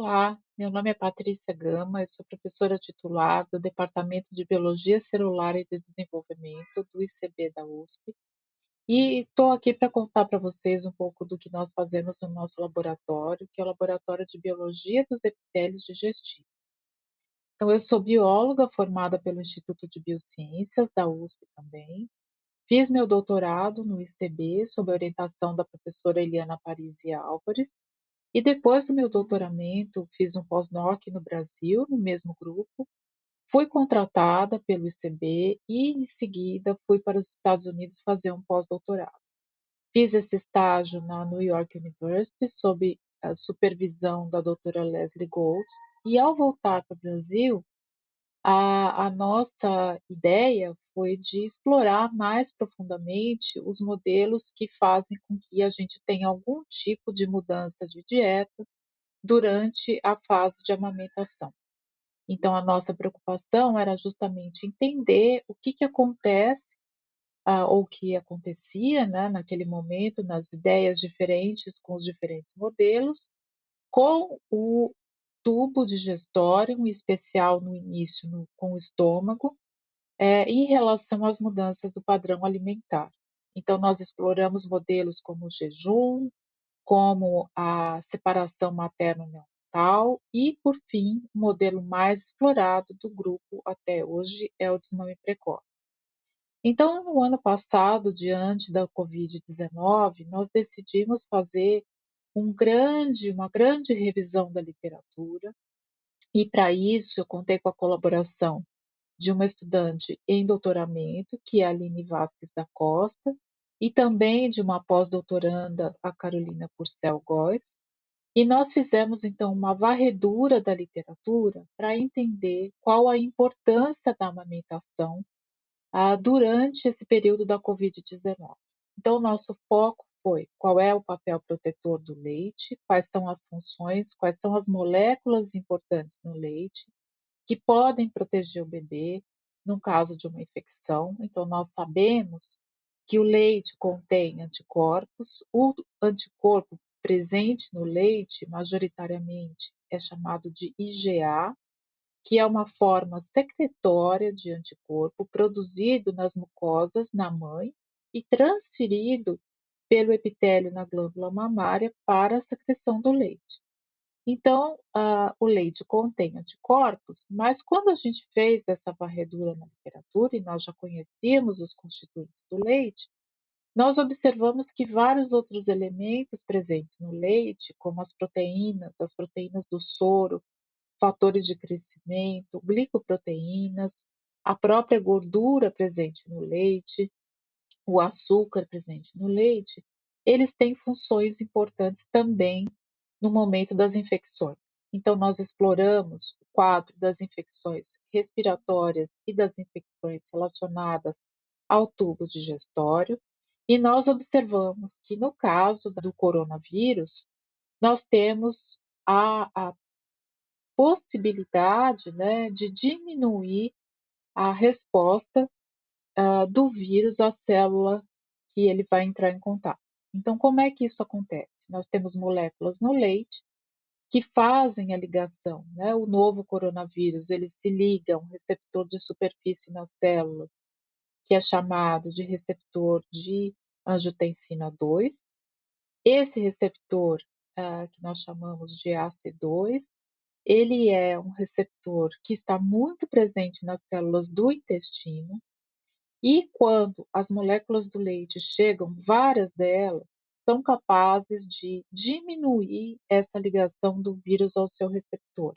Olá, meu nome é Patrícia Gama, eu sou professora titular do Departamento de Biologia Celular e de Desenvolvimento do ICB da USP e estou aqui para contar para vocês um pouco do que nós fazemos no nosso laboratório, que é o Laboratório de Biologia dos Epitélios Digestivos. Então, eu sou bióloga formada pelo Instituto de Biociências da USP também. Fiz meu doutorado no ICB sob a orientação da professora Eliana Parisi Álvares e depois do meu doutoramento, fiz um pós-doc no Brasil, no mesmo grupo. Fui contratada pelo ICB e, em seguida, fui para os Estados Unidos fazer um pós-doutorado. Fiz esse estágio na New York University, sob a supervisão da doutora Leslie Gold, e ao voltar para o Brasil, a, a, nossa ideia foi de explorar mais profundamente os modelos que fazem com que a gente tenha algum tipo de mudança de dieta durante a fase de amamentação. Então, a nossa preocupação era justamente entender o que, que acontece uh, ou que acontecia né, naquele momento, nas ideias diferentes com os diferentes modelos, com o tubo digestório, em especial no início no, com o estômago, é, em relação às mudanças do padrão alimentar. Então, nós exploramos modelos como o jejum, como a separação materno-neonatal e, por fim, o modelo mais explorado do grupo até hoje é o desmame precoce. Então, no ano passado, diante da Covid-19, nós decidimos fazer um grande, uma grande revisão da literatura, e para isso eu contei com a colaboração de uma estudante em doutoramento, que é a Aline Vasques da Costa, e também de uma pós-doutoranda, a Carolina Purcell Góes, e nós fizemos então uma varredura da literatura para entender qual a importância da amamentação ah, durante esse período da Covid-19. Então, nosso foco foi qual é o papel protetor do leite, quais são as funções, quais são as moléculas importantes no leite que podem proteger o bebê no caso de uma infecção. Então, nós sabemos que o leite contém anticorpos, o anticorpo presente no leite, majoritariamente, é chamado de IgA, que é uma forma secretória de anticorpo produzido nas mucosas na mãe e transferido pelo epitélio na glândula mamária para a secreção do leite. Então, uh, o leite contém anticorpos, mas quando a gente fez essa varredura na literatura, e nós já conhecíamos os constituintes do leite, nós observamos que vários outros elementos presentes no leite, como as proteínas, as proteínas do soro, fatores de crescimento, glicoproteínas, a própria gordura presente no leite, o açúcar presente no leite, eles têm funções importantes também no momento das infecções. Então, nós exploramos o quadro das infecções respiratórias e das infecções relacionadas ao tubo digestório, e nós observamos que no caso do coronavírus, nós temos a, a possibilidade né, de diminuir a resposta uh, do vírus à célula que ele vai entrar em contato. Então, como é que isso acontece? Nós temos moléculas no leite que fazem a ligação, né? O novo coronavírus, ele se liga a um receptor de superfície nas células, que é chamado de receptor de angiotensina 2. Esse receptor, uh, que nós chamamos de AC2, ele é um receptor que está muito presente nas células do intestino, e quando as moléculas do leite chegam, várias delas são capazes de diminuir essa ligação do vírus ao seu receptor,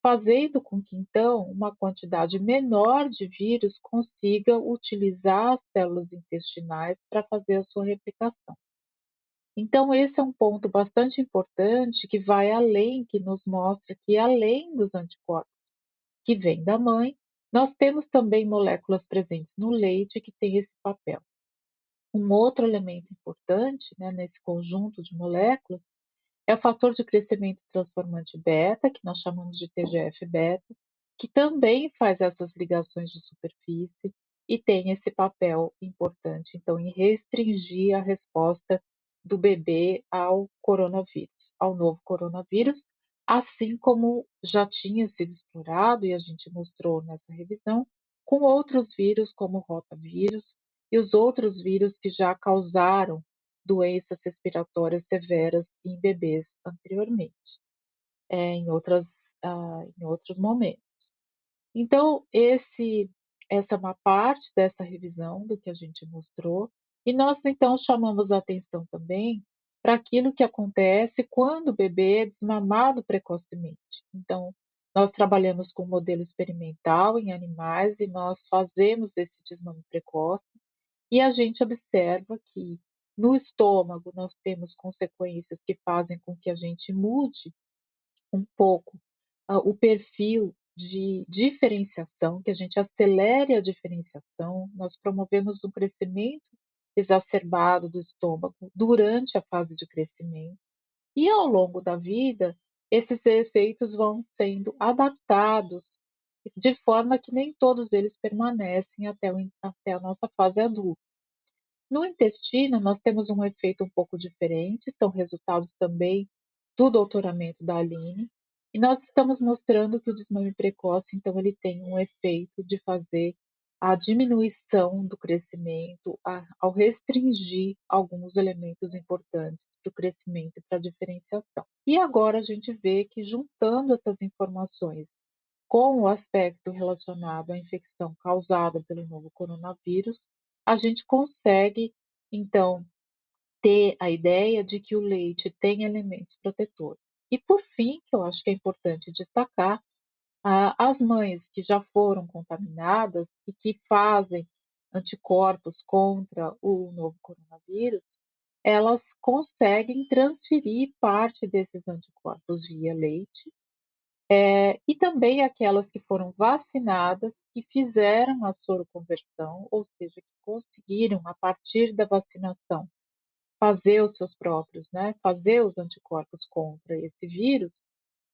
fazendo com que então uma quantidade menor de vírus consiga utilizar as células intestinais para fazer a sua replicação. Então, esse é um ponto bastante importante que vai além, que nos mostra que além dos anticorpos que vêm da mãe, nós temos também moléculas presentes no leite que têm esse papel. Um outro elemento importante né, nesse conjunto de moléculas é o fator de crescimento transformante beta, que nós chamamos de TGF-beta, que também faz essas ligações de superfície e tem esse papel importante, então, em restringir a resposta do bebê ao coronavírus, ao novo coronavírus, assim como já tinha sido explorado, e a gente mostrou nessa revisão, com outros vírus, como o rotavírus e os outros vírus que já causaram doenças respiratórias severas em bebês anteriormente, é, em, outras, ah, em outros momentos. Então, esse, essa é uma parte dessa revisão do que a gente mostrou, e nós então chamamos a atenção também para aquilo que acontece quando o bebê é desmamado precocemente. Então, nós trabalhamos com modelo experimental em animais e nós fazemos esse desmame precoce e a gente observa que no estômago nós temos consequências que fazem com que a gente mude um pouco uh, o perfil de diferenciação, que a gente acelere a diferenciação, nós promovemos um crescimento exacerbado do estômago durante a fase de crescimento, e ao longo da vida, esses efeitos vão sendo adaptados de forma que nem todos eles permanecem até, o, até a nossa fase adulta. No intestino, nós temos um efeito um pouco diferente, são resultados também do doutoramento da Aline, e nós estamos mostrando que o desmame precoce, então, ele tem um efeito de fazer a diminuição do crescimento, a, ao restringir alguns elementos importantes para o crescimento e para a diferenciação. E agora a gente vê que, juntando essas informações com o aspecto relacionado à infecção causada pelo novo coronavírus, a gente consegue, então, ter a ideia de que o leite tem elementos protetores. E por fim, que eu acho que é importante destacar, as mães que já foram contaminadas e que fazem anticorpos contra o novo coronavírus, elas conseguem transferir parte desses anticorpos via leite, é, e também aquelas que foram vacinadas que fizeram a soroconversão, ou seja, que conseguiram, a partir da vacinação, fazer os seus próprios, né, fazer os anticorpos contra esse vírus,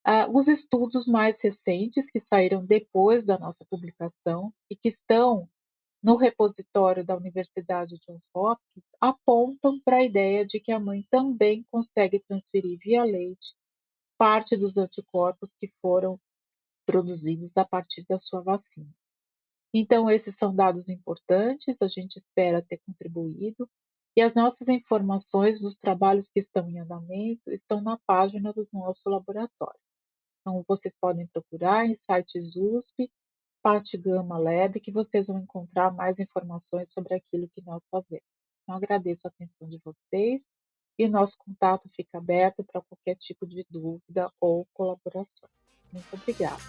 ah, os estudos mais recentes que saíram depois da nossa publicação e que estão no repositório da Universidade Johns Hopkins apontam para a ideia de que a mãe também consegue transferir via leite parte dos anticorpos que foram produzidos a partir da sua vacina. Então, esses são dados importantes, a gente espera ter contribuído e as nossas informações dos trabalhos que estão em andamento estão na página do nosso laboratório. Então, vocês podem procurar em sites USP, Parte Gama Lab, que vocês vão encontrar mais informações sobre aquilo que nós fazemos. Então, agradeço a atenção de vocês e nosso contato fica aberto para qualquer tipo de dúvida ou colaboração. Muito obrigada.